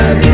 much a